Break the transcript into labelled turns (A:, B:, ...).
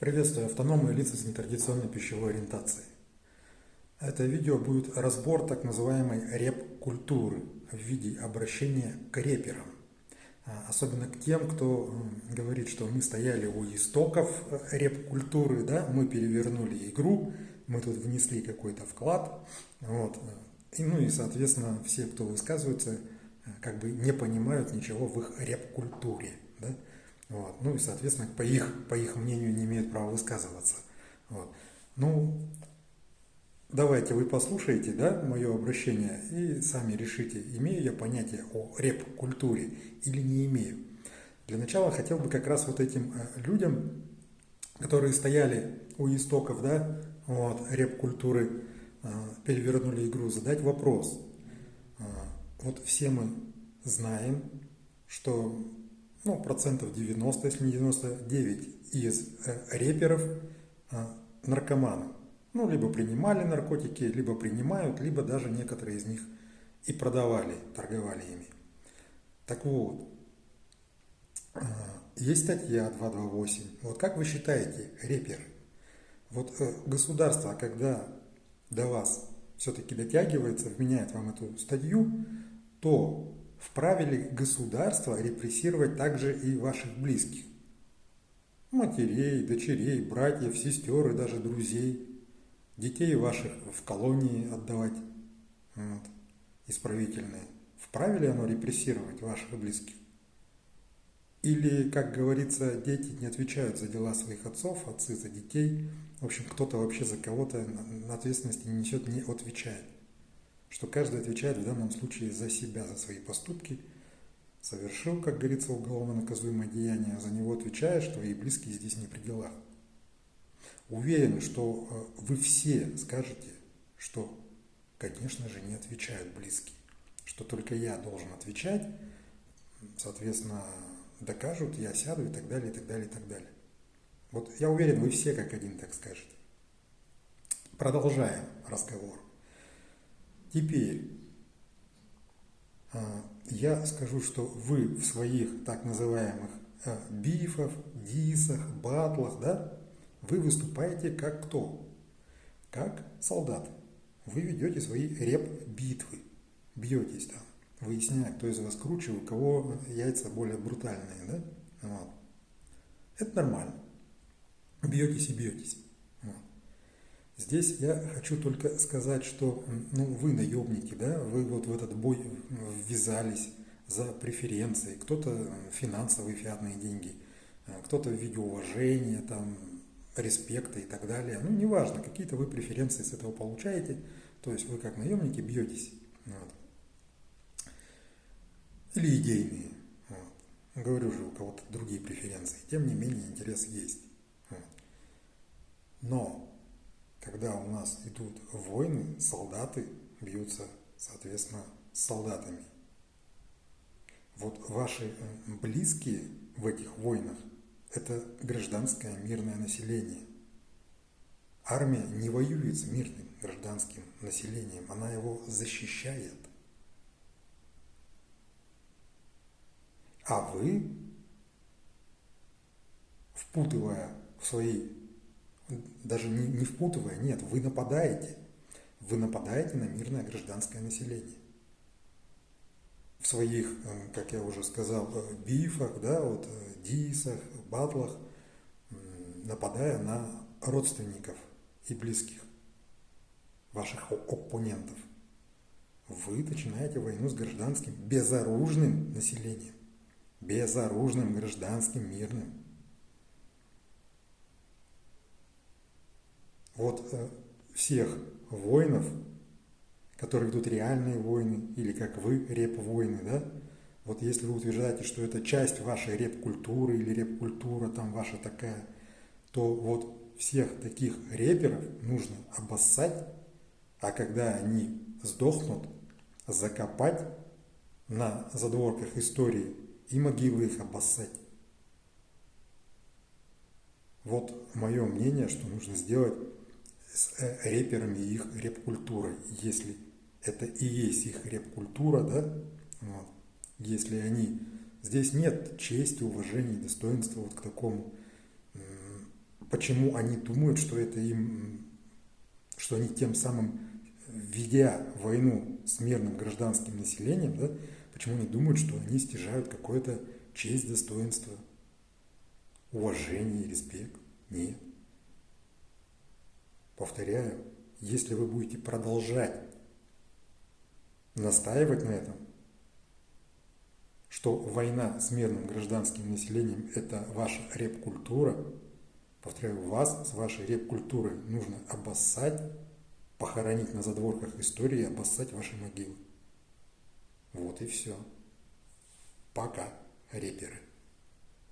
A: Приветствую автономные лица с нетрадиционной пищевой ориентацией. Это видео будет разбор так называемой реп-культуры в виде обращения к реперам. А, особенно к тем, кто говорит, что мы стояли у истоков э, реп-культуры, да, мы перевернули игру, мы тут внесли какой-то вклад. Вот. И, ну и, соответственно, все, кто высказывается, э, как бы не понимают ничего в их реп-культуре. Да? Вот. Ну и, соответственно, по их, по их мнению не имеют права высказываться. Вот. Ну, давайте вы послушаете да, мое обращение и сами решите, имею я понятие о реп-культуре или не имею. Для начала хотел бы как раз вот этим э, людям, которые стояли у истоков да, вот, реп-культуры, э, перевернули игру, задать вопрос. Э, вот все мы знаем, что ну, процентов 90, если не 99 из э, реперов э, наркоманы. Ну, либо принимали наркотики, либо принимают, либо даже некоторые из них и продавали, торговали ими. Так вот, э, есть статья 228. Вот как вы считаете, реперы, вот государство, когда до вас все-таки дотягивается, вменяет вам эту статью, то вправе ли государство репрессировать также и ваших близких? Матерей, дочерей, братьев, сестер и даже друзей. Детей ваших в колонии отдавать вот, исправительные. Вправе ли оно репрессировать ваших близких? Или, как говорится, дети не отвечают за дела своих отцов, отцы за детей. В общем, кто-то вообще за кого-то на ответственности не несет, не отвечает что каждый отвечает в данном случае за себя, за свои поступки, совершил, как говорится, уголовно наказуемое деяние, а за него отвечаешь, твои близкие здесь не при делах. Уверен, что э, вы все скажете, что, конечно же, не отвечают близкие, что только я должен отвечать, соответственно, докажут, я сяду и так далее, и так далее, и так далее. Вот я уверен, вы все как один так скажете. Продолжаем разговор. Теперь а, я скажу, что вы в своих так называемых а, бифах, дисах, батлах, да, вы выступаете как кто? Как солдат. Вы ведете свои реп-битвы, бьетесь там, выясняя, кто из вас круче, у кого яйца более брутальные, да? Вот. Это нормально. Бьетесь и бьетесь. Здесь я хочу только сказать, что ну, вы наемники, да, вы вот в этот бой ввязались за преференции, кто-то финансовые фиатные деньги, а кто-то в виде уважения, там, респекта и так далее. Ну, неважно, какие-то вы преференции с этого получаете, то есть вы как наемники бьетесь. Вот. Или идейные. Вот. Говорю же, у кого-то другие преференции. Тем не менее, интерес есть. Вот. Но когда у нас идут войны, солдаты бьются, соответственно, с солдатами. Вот ваши э, близкие в этих войнах – это гражданское мирное население. Армия не воюет с мирным гражданским населением, она его защищает. А вы, впутывая в свои даже не, не впутывая, нет, вы нападаете. Вы нападаете на мирное гражданское население. В своих, э, как я уже сказал, э, бифах, да, вот, э, дисах, батлах, нападая на родственников и близких ваших оппонентов. Вы начинаете войну с гражданским, безоружным населением. Безоружным, гражданским, мирным. Вот э, всех воинов, которые ведут реальные войны, или как вы, реп-войны, да, вот если вы утверждаете, что это часть вашей реп-культуры или реп-культура там ваша такая, то вот всех таких реперов нужно обоссать, а когда они сдохнут, закопать на задворках истории и могилы их обоссать. Вот мое мнение, что нужно сделать с э, реперами и их реп-культурой, если это и есть их реп-культура, да, вот. если они, здесь нет чести, уважения, достоинства вот к такому почему они думают, что это им, что они тем самым, ведя войну с мирным гражданским населением, да, почему они думают, что они стяжают какое-то честь, достоинство, уважение, респект. Нет. Повторяю, если вы будете продолжать настаивать на этом, что война с мирным гражданским населением – это ваша реп-культура, повторяю, вас с вашей реп-культурой нужно обоссать, похоронить на задворках истории и обоссать ваши могилы. Вот и все. Пока, реперы.